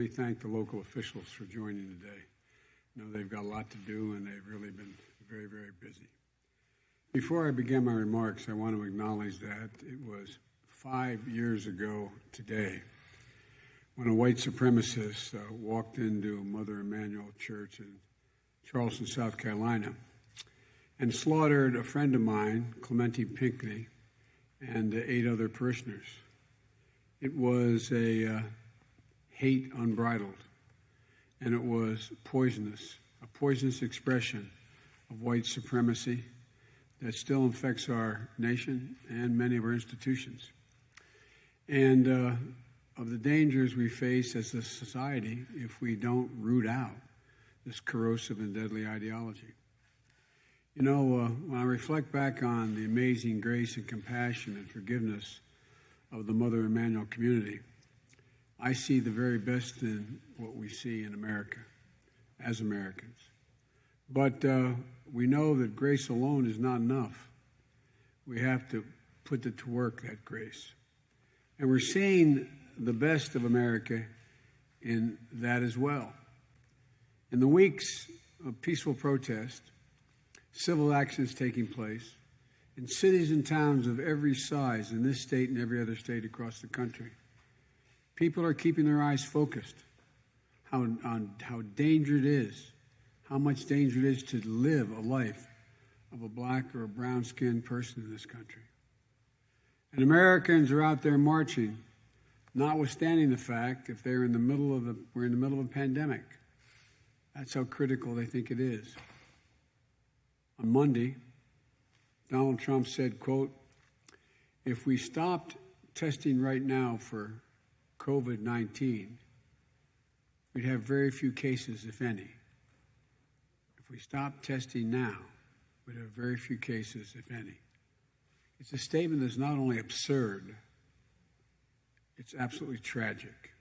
We thank the local officials for joining today. Know they've got a lot to do and they've really been very, very busy. Before I begin my remarks, I want to acknowledge that it was five years ago today when a white supremacist uh, walked into Mother Emanuel Church in Charleston, South Carolina, and slaughtered a friend of mine, Clementa Pinckney, and eight other parishioners. It was a uh, hate unbridled, and it was poisonous, a poisonous expression of white supremacy that still infects our nation and many of our institutions. And uh, of the dangers we face as a society if we don't root out this corrosive and deadly ideology. You know, uh, when I reflect back on the amazing grace and compassion and forgiveness of the Mother Emanuel community, I see the very best in what we see in America as Americans. But uh, we know that grace alone is not enough. We have to put it to work, that grace. And we're seeing the best of America in that as well. In the weeks of peaceful protest, civil actions taking place, in cities and towns of every size in this state and every other state across the country, People are keeping their eyes focused how, on how danger it is, how much danger it is to live a life of a black or a brown skinned person in this country. And Americans are out there marching, notwithstanding the fact if they're in the middle of a, we're in the middle of a pandemic. That's how critical they think it is. On Monday, Donald Trump said, quote, if we stopped testing right now for COVID 19, we'd have very few cases, if any. If we stop testing now, we'd have very few cases, if any. It's a statement that's not only absurd, it's absolutely tragic.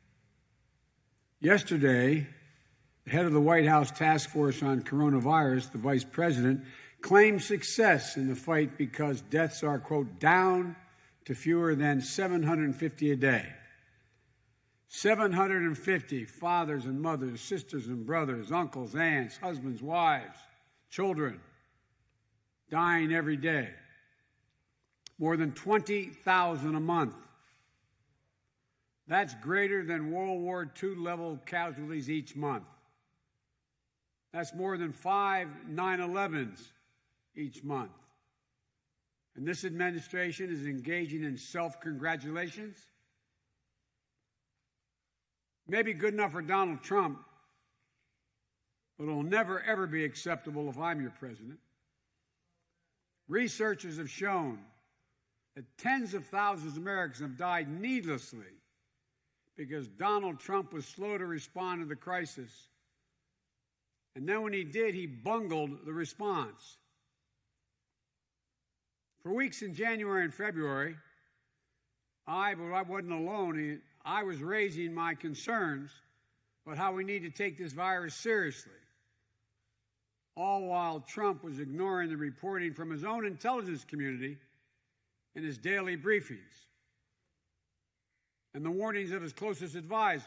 Yesterday, the head of the White House task force on coronavirus, the vice president, claimed success in the fight because deaths are, quote, down to fewer than 750 a day. 750 fathers and mothers, sisters and brothers, uncles, aunts, husbands, wives, children dying every day. More than 20,000 a month. That's greater than World War II level casualties each month. That's more than five 9 11s each month. And this administration is engaging in self congratulations may be good enough for Donald Trump, but it'll never, ever be acceptable if I'm your president. Researchers have shown that tens of thousands of Americans have died needlessly because Donald Trump was slow to respond to the crisis. And then when he did, he bungled the response. For weeks in January and February, I, but I wasn't alone, I was raising my concerns about how we need to take this virus seriously. All while Trump was ignoring the reporting from his own intelligence community in his daily briefings and the warnings of his closest advisors,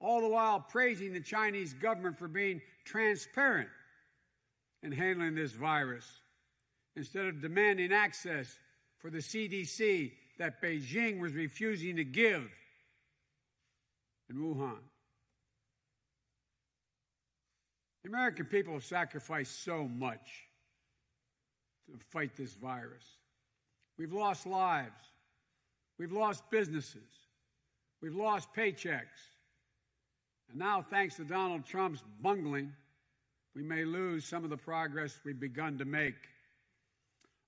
all the while praising the Chinese government for being transparent in handling this virus instead of demanding access for the CDC that Beijing was refusing to give in Wuhan. The American people have sacrificed so much to fight this virus. We've lost lives. We've lost businesses. We've lost paychecks. And now, thanks to Donald Trump's bungling, we may lose some of the progress we've begun to make.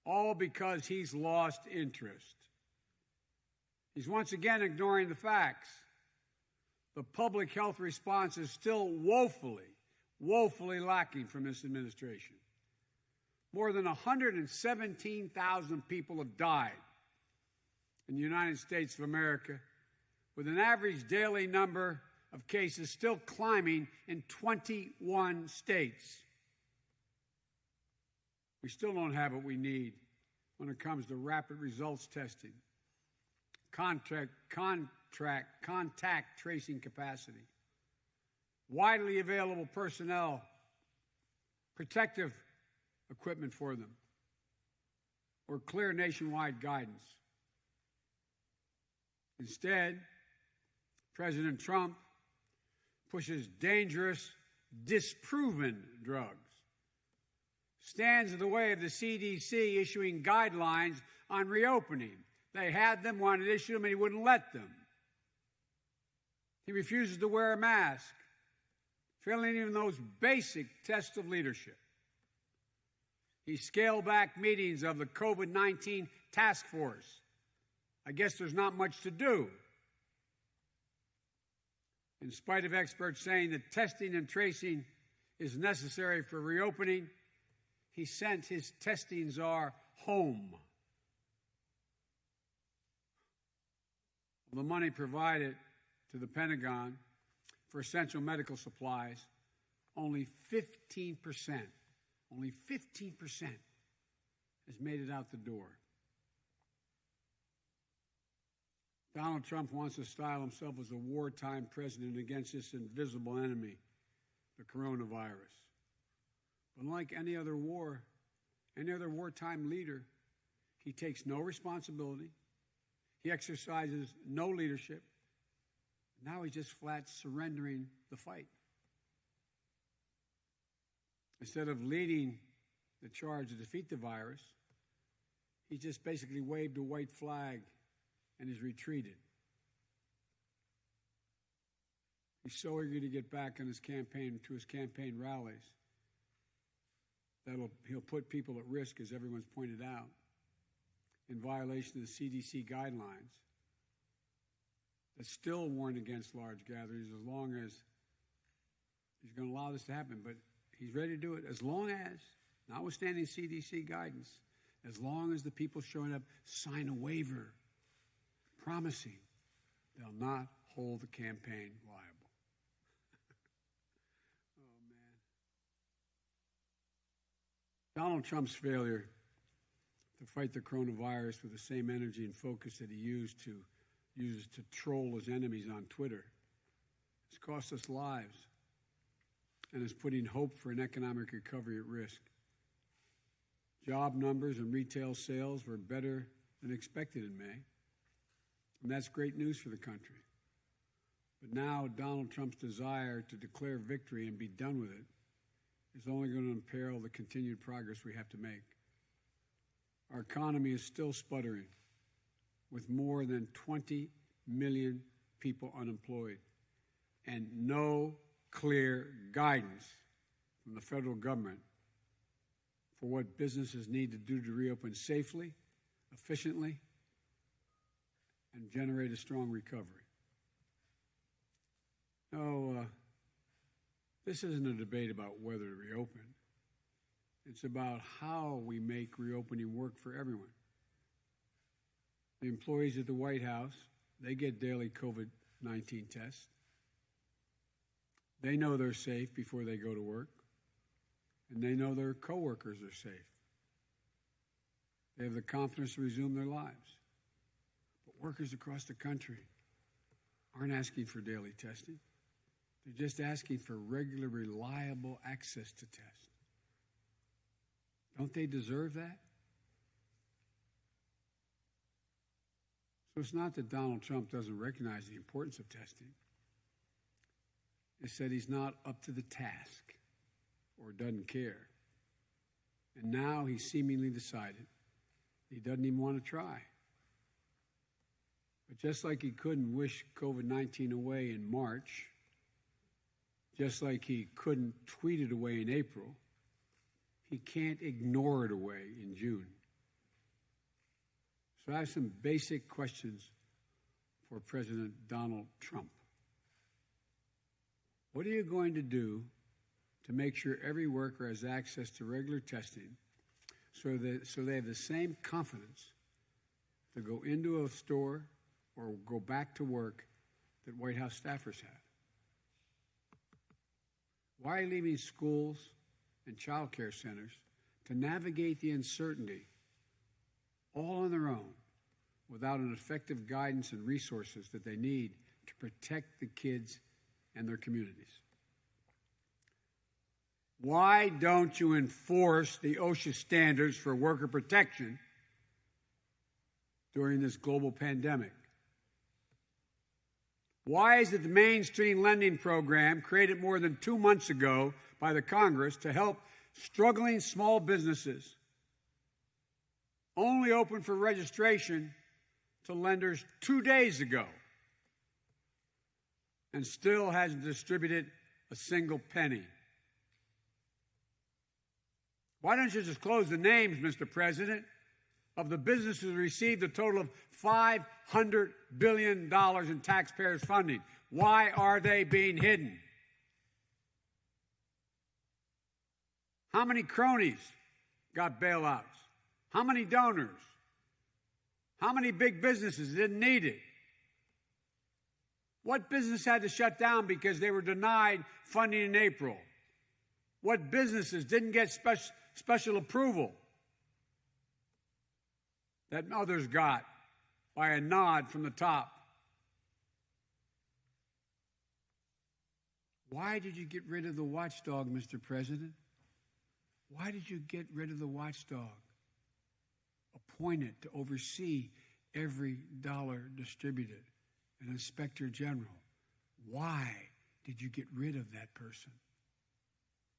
All because he's lost interest. He's once again ignoring the facts. The public health response is still woefully, woefully lacking from this administration. More than 117,000 people have died in the United States of America, with an average daily number of cases still climbing in 21 states. We still don't have what we need when it comes to rapid results testing contact, contract, contact tracing capacity, widely available personnel, protective equipment for them, or clear nationwide guidance. Instead, President Trump pushes dangerous, disproven drugs, stands in the way of the CDC issuing guidelines on reopening. They had them, wanted to issue them, and he wouldn't let them. He refuses to wear a mask, failing even those basic tests of leadership. He scaled back meetings of the COVID 19 task force. I guess there's not much to do. In spite of experts saying that testing and tracing is necessary for reopening, he sent his testing czar home. The money provided to the Pentagon for essential medical supplies, only 15%, only 15% has made it out the door. Donald Trump wants to style himself as a wartime president against this invisible enemy, the coronavirus. But like any other war, any other wartime leader, he takes no responsibility. He exercises no leadership. Now he's just flat surrendering the fight. Instead of leading the charge to defeat the virus, he just basically waved a white flag and has retreated. He's so eager to get back on his campaign to his campaign rallies that he'll put people at risk, as everyone's pointed out, in violation of the CDC guidelines that still warn against large gatherings as long as he's going to allow this to happen. But he's ready to do it as long as, notwithstanding CDC guidance, as long as the people showing up sign a waiver promising they'll not hold the campaign liable. oh, man. Donald Trump's failure to fight the coronavirus with the same energy and focus that he used to uses to troll his enemies on Twitter has cost us lives and is putting hope for an economic recovery at risk. Job numbers and retail sales were better than expected in May. And that's great news for the country. But now Donald Trump's desire to declare victory and be done with it is only going to imperil the continued progress we have to make. Our economy is still sputtering, with more than 20 million people unemployed and no clear guidance from the federal government for what businesses need to do to reopen safely, efficiently, and generate a strong recovery. No, uh, this isn't a debate about whether to reopen. It's about how we make reopening work for everyone. The employees at the White House, they get daily COVID 19 tests. They know they're safe before they go to work, and they know their coworkers are safe. They have the confidence to resume their lives But workers across the country aren't asking for daily testing. They're just asking for regular, reliable access to test. Don't they deserve that? So it's not that Donald Trump doesn't recognize the importance of testing. It's that he's not up to the task or doesn't care. And now he's seemingly decided he doesn't even want to try. But just like he couldn't wish COVID 19 away in March, just like he couldn't tweet it away in April, he can't ignore it away in June. So I have some basic questions for President Donald Trump. What are you going to do to make sure every worker has access to regular testing so that so they have the same confidence to go into a store or go back to work that White House staffers have? Why leaving schools and child care centers to navigate the uncertainty all on their own without an effective guidance and resources that they need to protect the kids and their communities. Why don't you enforce the OSHA standards for worker protection during this global pandemic? Why is it the Main Street lending program created more than two months ago by the Congress to help struggling small businesses only open for registration to lenders two days ago and still hasn't distributed a single penny? Why don't you just close the names, Mr. President, of the businesses received a total of $500 billion in taxpayers' funding? Why are they being hidden? How many cronies got bailouts? How many donors? How many big businesses didn't need it? What business had to shut down because they were denied funding in April? What businesses didn't get special, special approval that others got by a nod from the top? Why did you get rid of the watchdog, Mr. President? Why did you get rid of the watchdog? Appointed to oversee every dollar distributed, an inspector general. Why did you get rid of that person?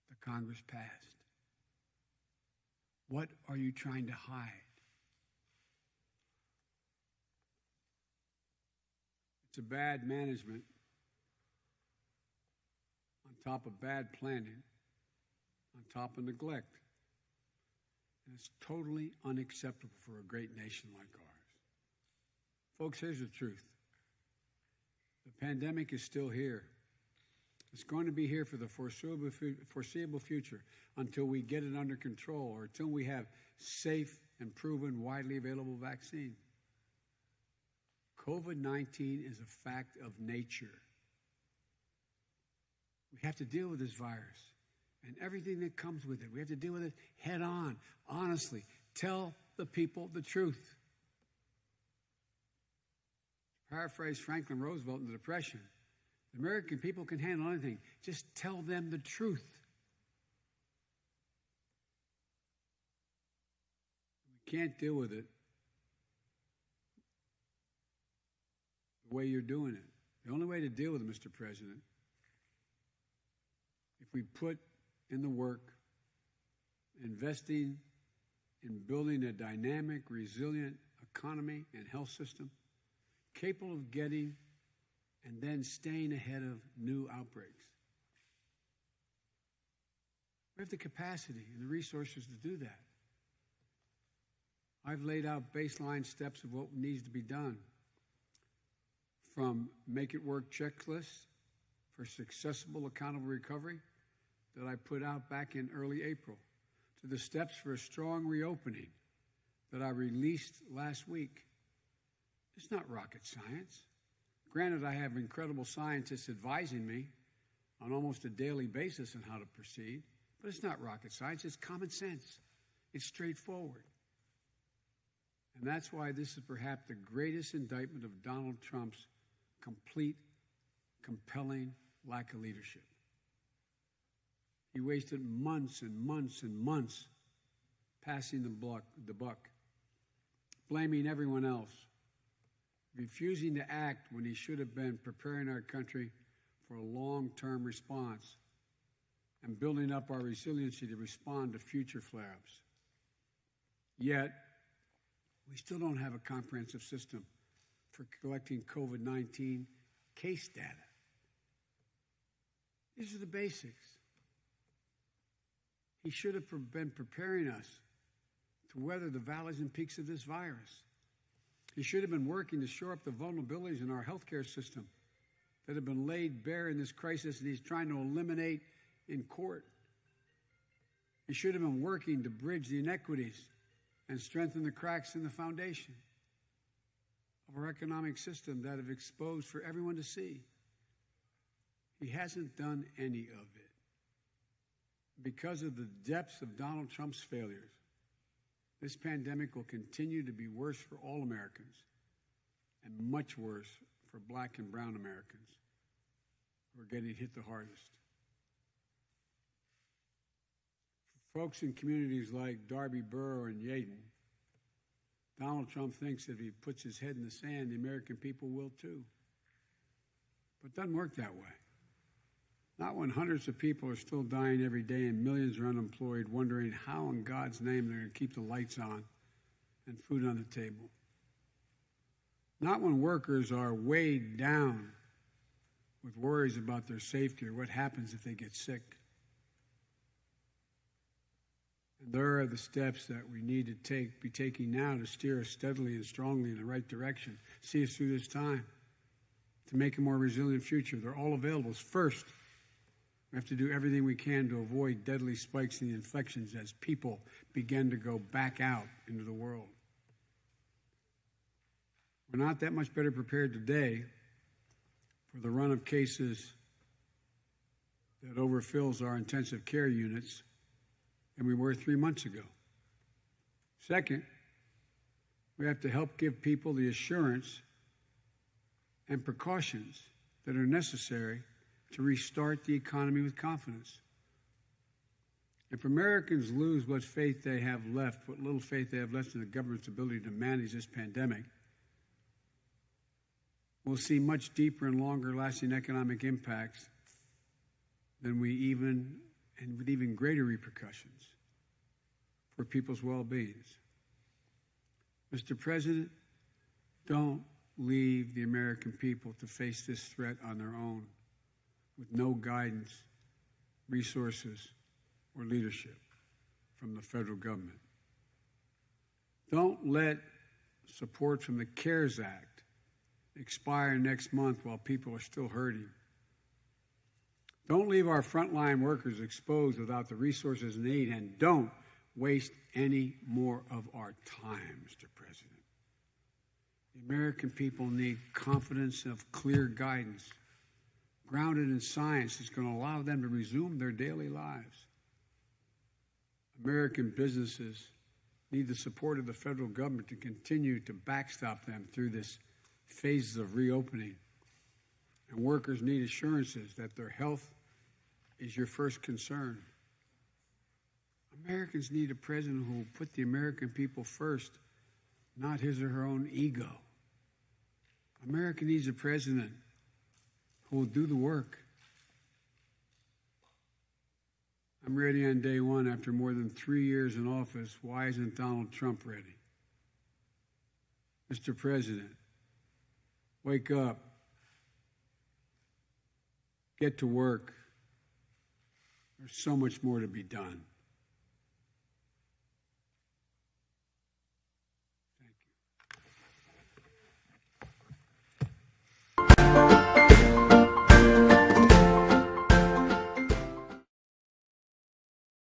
The Congress passed. What are you trying to hide? It's a bad management on top of bad planning, on top of neglect. And it's totally unacceptable for a great nation like ours. Folks, here's the truth the pandemic is still here. It's going to be here for the foreseeable, foreseeable future until we get it under control or until we have safe and proven, widely available vaccine. COVID 19 is a fact of nature. We have to deal with this virus and everything that comes with it. We have to deal with it head on, honestly. Tell the people the truth. Paraphrase Franklin Roosevelt in the Depression the American people can handle anything. Just tell them the truth. We can't deal with it the way you're doing it. The only way to deal with it, Mr. President, if we put in the work, investing in building a dynamic, resilient economy and health system capable of getting and then staying ahead of new outbreaks. We have the capacity and the resources to do that. I've laid out baseline steps of what needs to be done from make it work checklists for successful accountable recovery that I put out back in early April to the steps for a strong reopening that I released last week. It's not rocket science. Granted, I have incredible scientists advising me on almost a daily basis on how to proceed, but it's not rocket science, it's common sense. It's straightforward. And that's why this is perhaps the greatest indictment of Donald Trump's complete, compelling lack of leadership. He wasted months and months and months passing the buck, the buck, blaming everyone else, refusing to act when he should have been preparing our country for a long term response and building up our resiliency to respond to future flare ups. Yet, we still don't have a comprehensive system for collecting COVID 19 case data. These are the basics. He should have been preparing us to weather the valleys and peaks of this virus. He should have been working to shore up the vulnerabilities in our healthcare system that have been laid bare in this crisis, and he's trying to eliminate in court. He should have been working to bridge the inequities and strengthen the cracks in the foundation of our economic system that have exposed for everyone to see. He hasn't done any of it. Because of the depths of Donald Trump's failures, this pandemic will continue to be worse for all Americans and much worse for black and brown Americans who are getting hit the hardest. For folks in communities like Darby Borough and Yeadon, Donald Trump thinks that if he puts his head in the sand, the American people will too. But it doesn't work that way. Not when hundreds of people are still dying every day and millions are unemployed, wondering how in God's name they're going to keep the lights on and food on the table. Not when workers are weighed down with worries about their safety or what happens if they get sick. And there are the steps that we need to take, be taking now to steer us steadily and strongly in the right direction, see us through this time, to make a more resilient future. They're all available. First, we have to do everything we can to avoid deadly spikes in the infections as people begin to go back out into the world. We're not that much better prepared today for the run of cases that overfills our intensive care units than we were three months ago. Second, we have to help give people the assurance and precautions that are necessary to restart the economy with confidence. If Americans lose what faith they have left, what little faith they have left in the government's ability to manage this pandemic, we'll see much deeper and longer lasting economic impacts than we even, and with even greater repercussions for people's well beings. Mr. President, don't leave the American people to face this threat on their own with no guidance, resources, or leadership from the federal government. Don't let support from the CARES Act expire next month while people are still hurting. Don't leave our frontline workers exposed without the resources needed, and don't waste any more of our time, Mr. President. The American people need confidence of clear guidance, grounded in science that's going to allow them to resume their daily lives. American businesses need the support of the federal government to continue to backstop them through this phases of reopening. And workers need assurances that their health is your first concern. Americans need a president who will put the American people first, not his or her own ego. America needs a president who will do the work. I'm ready on day one after more than three years in office. Why isn't Donald Trump ready? Mr. President, wake up, get to work. There's so much more to be done.